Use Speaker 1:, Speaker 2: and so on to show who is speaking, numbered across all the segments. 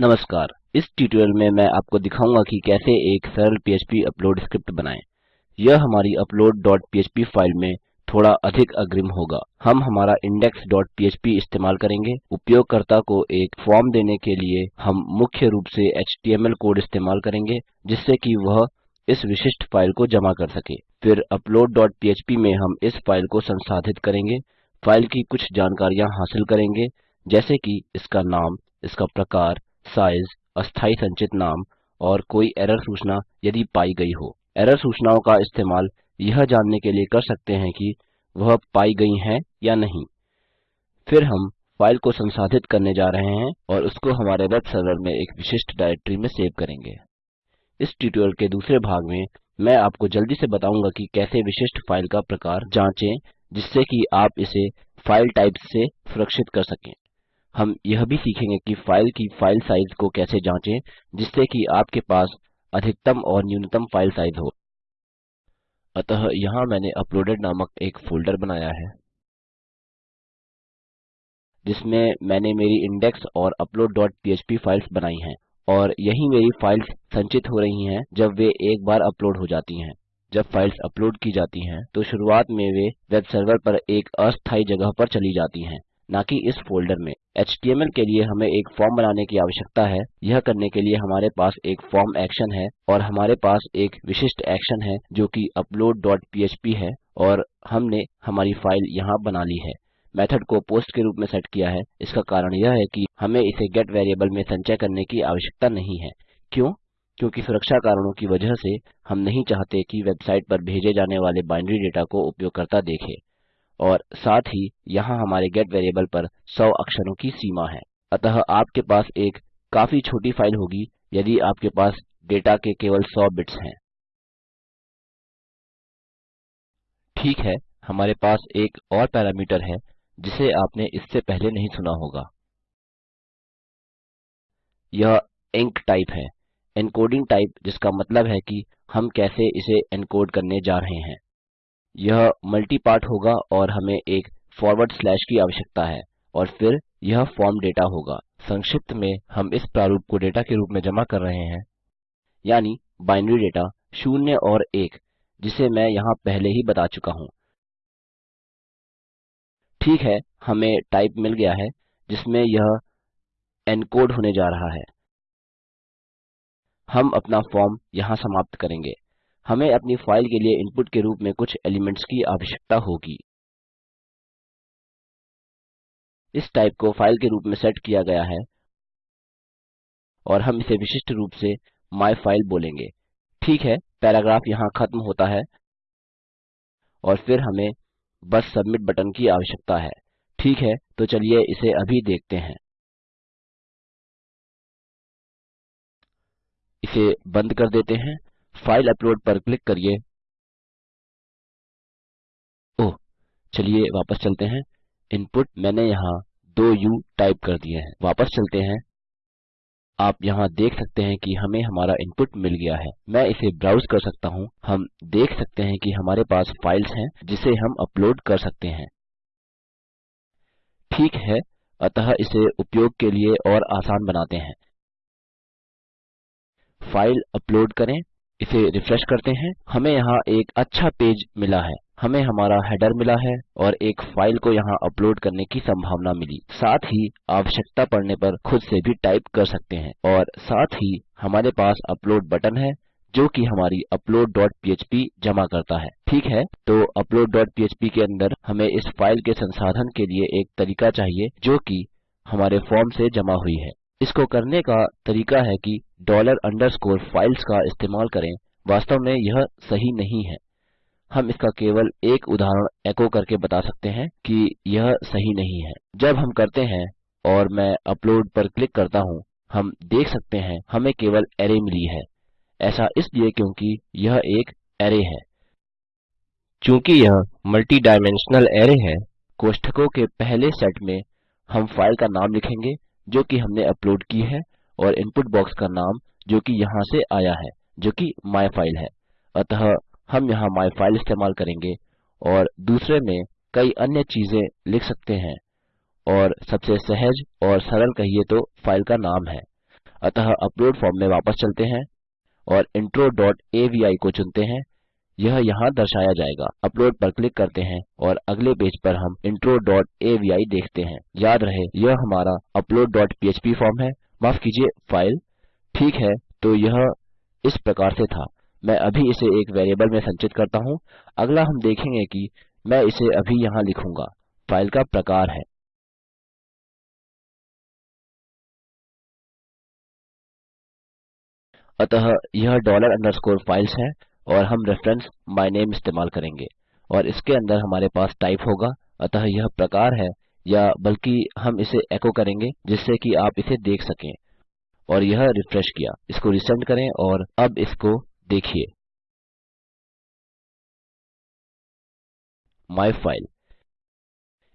Speaker 1: नमस्कार इस ट्यूटोरियल में मैं आपको दिखाऊंगा कि कैसे एक सरल PHP अपलोड स्क्रिप्ट बनाएं यह हमारी upload.php फाइल में थोड़ा अधिक अग्रिम होगा हम हमारा index.php इस्तेमाल करेंगे उपयोगकर्ता को एक फॉर्म देने के लिए हम मुख्य रूप से HTML कोड इस्तेमाल करेंगे जिससे कि वह इस विशिष्ट फाइल को जमा कर सके फिर upload.php में हम इस फाइल को संसाधित करेंगे फाइल की कुछ जानकारियां हासिल करेंगे जैसे कि इसका नाम इसका प्रकार साइज अस्थाई संचित नाम और कोई एरर सूचना यदि पाई गई हो एरर सूचनाओं का इस्तेमाल यह जानने के लिए कर सकते हैं कि वह पाई गई हैं या नहीं फिर हम फाइल को संसाधित करने जा रहे हैं और उसको हमारे वेब सर्वर में एक विशिष्ट डायरेक्टरी में सेव करेंगे इस ट्यूटोरियल के दूसरे भाग में मैं आपको जल्दी से बताऊंगा कि कैसे विशिष्ट फाइल का प्रकार जांचें जिससे कि आप इसे फाइल टाइप से सुरक्षित कर सकें हम यह भी सीखेंगे कि फाइल की फाइल साइज को कैसे जाँचें जिससे कि आपके पास अधिकतम और न्यूनतम फाइल साइज हो अतः यहाँ मैंने अपलोडेड नामक एक फोल्डर बनाया है जिसमें मैंने मेरी इंडेक्स और upload.php फाइल्स बनाई हैं और यही मेरी फाइल्स संचित हो रही हैं जब वे एक बार अपलोड हो जाती हैं जब फाइल्स अपलोड की जाती हैं तो शुरुआत में वे वेब सर्वर पर एक अस्थायी जगह पर चली जाती हैं ना कि इस फोल्डर में HTML के लिए हमें एक फॉर्म बनाने की आवश्यकता है यह करने के लिए हमारे पास एक फॉर्म एक्शन है और हमारे पास एक विशिष्ट एक्शन है जो कि upload.php है और हमने हमारी फाइल यहाँ बना ली है मेथड को पोस्ट के रूप में सेट किया है इसका कारण यह है कि हमें इसे गेट वेरिएबल में संचय करने की आवश्यकता नहीं है क्यों क्योंकि सुरक्षा कारणों की वजह से हम नहीं चाहते कि वेबसाइट पर भेजे जाने वाले बाइनरी डेटा को उपयोगकर्ता देखे और साथ ही यहाँ हमारे गेट वेरिएबल पर 100 अक्षरों की सीमा है अतः आपके पास एक काफी छोटी फाइल होगी यदि आपके पास डेटा के केवल 100 बिट्स हैं ठीक है हमारे पास एक और पैरामीटर है जिसे आपने इससे पहले नहीं सुना होगा यह इंक टाइप है एनकोडिंग टाइप जिसका मतलब है कि हम कैसे इसे एनकोड करने जा रहे हैं यह पार्ट होगा और हमें एक फॉरवर्ड स्लैश की आवश्यकता है और फिर यह फॉर्म डेटा होगा संक्षिप्त में हम इस प्रारूप को डेटा के रूप में जमा कर रहे हैं यानी बाइनरी डेटा शून्य और एक जिसे मैं यहाँ पहले ही बता चुका हूँ ठीक है हमें टाइप मिल गया है जिसमें यह एनकोड होने जा रहा है हम अपना फॉर्म यहाँ समाप्त करेंगे हमें अपनी फाइल के लिए इनपुट के रूप में कुछ एलिमेंट्स की आवश्यकता होगी इस टाइप को फाइल के रूप में सेट किया गया है और हम इसे विशिष्ट रूप से माय फाइल बोलेंगे ठीक है पैराग्राफ यहाँ खत्म होता है और फिर हमें बस सबमिट बटन की आवश्यकता है ठीक है तो चलिए इसे अभी देखते हैं इसे बंद कर देते हैं फाइल अपलोड पर क्लिक करिए ओह चलिए वापस चलते हैं इनपुट मैंने यहाँ यू टाइप कर दिए हैं वापस चलते हैं आप यहाँ देख सकते हैं कि हमें हमारा इनपुट मिल गया है मैं इसे ब्राउज कर सकता हूँ हम देख सकते हैं कि हमारे पास फाइल्स हैं जिसे हम अपलोड कर सकते हैं ठीक है अतः इसे उपयोग के लिए और आसान बनाते हैं फाइल अपलोड करें इसे रिफ्रेश करते हैं हमें यहाँ एक अच्छा पेज मिला है हमें हमारा हेडर मिला है और एक फाइल को यहाँ अपलोड करने की संभावना मिली साथ ही आवश्यकता पड़ने पर खुद से भी टाइप कर सकते हैं और साथ ही हमारे पास अपलोड बटन है जो कि हमारी upload.php जमा करता है ठीक है तो upload.php के अंदर हमें इस फाइल के संसाधन के लिए एक तरीका चाहिए जो कि हमारे फॉर्म से जमा हुई है इसको करने का तरीका है कि डॉलर अंडरस्कोर फाइल्स का इस्तेमाल करें वास्तव में यह सही नहीं है हम इसका केवल एक उदाहरण एको करके बता सकते हैं कि यह सही नहीं है जब हम करते हैं और मैं अपलोड पर क्लिक करता हूँ हम देख सकते हैं हमें केवल एरे मिली है ऐसा इसलिए क्योंकि यह एक एरे है चूंकि यह मल्टी डायमेंशनल एरे है कोष्ठकों के पहले सेट में हम फाइल का नाम लिखेंगे जो कि हमने अपलोड की है और इनपुट बॉक्स का नाम जो कि यहाँ से आया है जो कि फाइल है अतः हम यहाँ फाइल इस्तेमाल करेंगे और दूसरे में कई अन्य चीजें लिख सकते हैं और सबसे सहज और सरल कहिए तो फाइल का नाम है अतः अपलोड फॉर्म में वापस चलते हैं और इंट्रो डॉट को चुनते हैं यह यहाँ दर्शाया जाएगा अपलोड पर क्लिक करते हैं और अगले पेज पर हम intro.avi देखते हैं याद रहे यह हमारा upload.php फॉर्म है माफ कीजिए फाइल ठीक है तो यह इस प्रकार से था मैं अभी इसे एक वेरिएबल में संचित करता हूँ अगला हम देखेंगे कि मैं इसे अभी यहाँ लिखूंगा फाइल का प्रकार है अतः यह डॉलर अंडरस्कोर फाइल्स है और हम रेफरेंस माय नेम इस्तेमाल करेंगे और इसके अंदर हमारे पास टाइप होगा अतः यह प्रकार है या बल्कि हम इसे एको करेंगे जिससे कि आप इसे देख सकें और यह रिफ्रेश किया इसको रिसेंड करें और अब इसको देखिए माय फाइल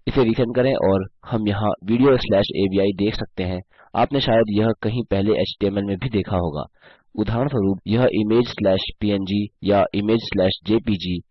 Speaker 1: इसे रिसेंड करें और हम यहाँ वीडियो slash avi देख सकते हैं आपने शायद यह कहीं पहले html में भी देखा होगा उदाहरणस्वरूप यह इमेज स्लैश png या image slash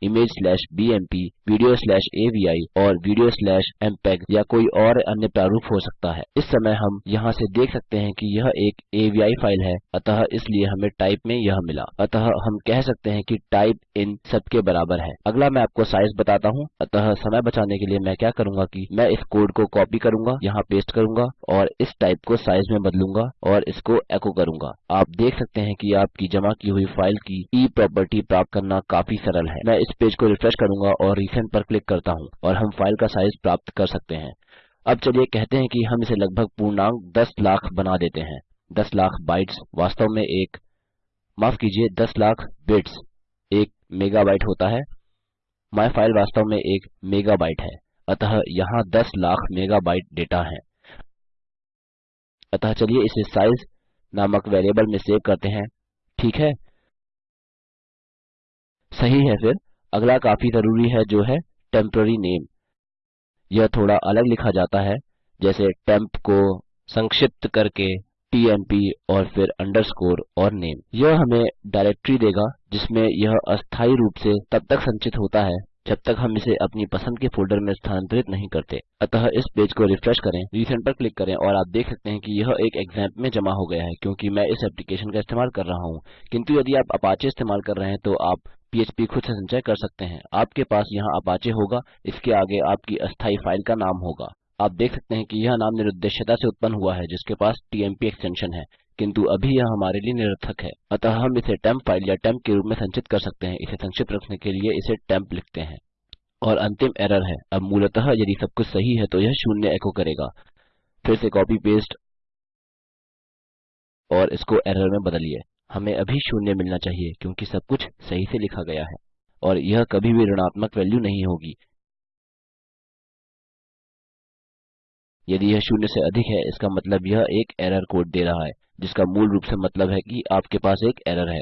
Speaker 1: image slash BMP video slash avi और स्लैश mpeg या कोई और अन्य प्रारूप हो सकता है इस समय हम यहाँ से देख सकते हैं कि यह एक avi फाइल है अतः इसलिए हमें टाइप में यह मिला अतः हम कह सकते हैं कि टाइप इन सब के बराबर है अगला मैं आपको साइज बताता हूँ अतः समय बचाने के लिए मैं क्या करूँगा कि मैं इस कोड को कॉपी करूँगा यहाँ पेस्ट करूँगा और इस टाइप को साइज में बदलूंगा और इसको एको करूँगा आप देख सकते हैं कि आपकी जमा की हुई फाइल की ई प्रॉपर्टी प्राप्त करना काफी सरल है मैं इस पेज को रिफ्रेश करूंगा और रिसेंट पर क्लिक करता हूँ और हम फाइल का साइज प्राप्त कर सकते हैं अब चलिए कहते हैं कि हम इसे लगभग पूर्णांक 10 लाख बना देते हैं 10 लाख बाइट्स वास्तव में एक माफ कीजिए 10 लाख बिट्स एक मेगाबाइट होता है माई फाइल वास्तव में एक मेगाबाइट है अतः यहाँ 10 लाख मेगाबाइट डेटा है अतः चलिए इसे साइज नामक वेरिएबल में सेव करते हैं ठीक है सही है फिर अगला काफी जरूरी है जो है टेम्पररी नेम यह थोड़ा अलग लिखा जाता है जैसे टेम्प को संक्षिप्त करके tmp और फिर अंडरस्कोर और नेम यह हमें डायरेक्टरी देगा जिसमें यह अस्थाई रूप से तब तक संचित होता है जब तक हम इसे अपनी पसंद के फोल्डर में स्थानांतरित नहीं करते अतः इस पेज को रिफ्रेश करें रीसेंट पर क्लिक करें और आप देख सकते हैं कि यह एक एग्जाम्प में जमा हो गया है क्योंकि मैं इस एप्लीकेशन का इस्तेमाल कर रहा हूँ किंतु यदि आप अपाचे इस्तेमाल कर रहे हैं तो आप पीएचपी खुद से संचय कर सकते हैं आपके पास यहाँ अपाचे होगा इसके आगे आपकी अस्थायी फाइल का नाम होगा आप देख सकते हैं कि यह नाम निरुद्देश्यता से उत्पन्न हुआ है जिसके पास tmp एक्सटेंशन है किंतु अभी यह हमारे लिए निरर्थक है अतः हम इसे टेम्प फाइल या टेम्प के रूप में संचित कर सकते हैं इसे संक्षिप्त रखने के लिए इसे टेम्प लिखते हैं और अंतिम एरर है अब मूलतः यदि सब कुछ सही है तो यह शून्य एको करेगा फिर से कॉपी पेस्ट और इसको एरर में बदलिए हमें अभी शून्य मिलना चाहिए क्योंकि सब कुछ सही से लिखा गया है और यह कभी भी ऋणात्मक वैल्यू नहीं होगी यदि यह शून्य से अधिक है इसका मतलब यह एक एरर कोड दे रहा है जिसका मूल रूप से मतलब है कि आपके पास एक एरर है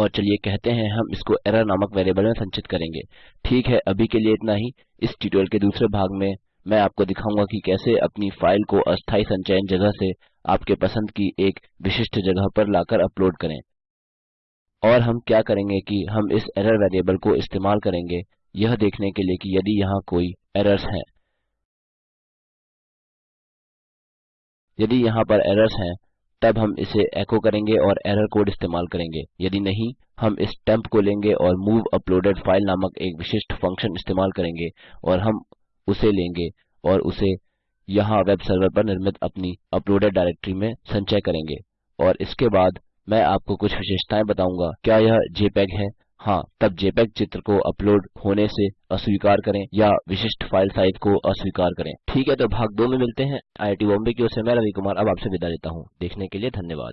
Speaker 1: और चलिए कहते हैं हम इसको एरर नामक वेरिएबल में संचित करेंगे ठीक है अभी के लिए इतना ही इस ट्यूटोरियल के दूसरे भाग में मैं आपको दिखाऊंगा कि कैसे अपनी फाइल को अस्थायी संचयन जगह से आपके पसंद की एक विशिष्ट जगह पर लाकर अपलोड करें और हम क्या करेंगे कि हम इस एरर वेरिएबल को इस्तेमाल करेंगे यह देखने के लिए कि यदि यहाँ कोई एरर्स हैं यदि यहाँ पर एरर्स हैं तब हम इसे एको करेंगे और एरर कोड इस्तेमाल करेंगे यदि नहीं हम इस टेम्प को लेंगे और मूव अपलोडेड फाइल नामक एक विशिष्ट फंक्शन इस्तेमाल करेंगे और हम उसे लेंगे और उसे यहाँ वेब सर्वर पर निर्मित अपनी अपलोडेड डायरेक्टरी में संचय करेंगे और इसके बाद मैं आपको कुछ विशेषताएं बताऊंगा क्या यह जेपैग है हाँ तब JPEG चित्र को अपलोड होने से अस्वीकार करें या विशिष्ट फाइल साइज को अस्वीकार करें ठीक है तो भाग दो में मिलते हैं आईआईटी बॉम्बे की ओर से मैं रवि कुमार अब आपसे विदा लेता हूँ देखने के लिए धन्यवाद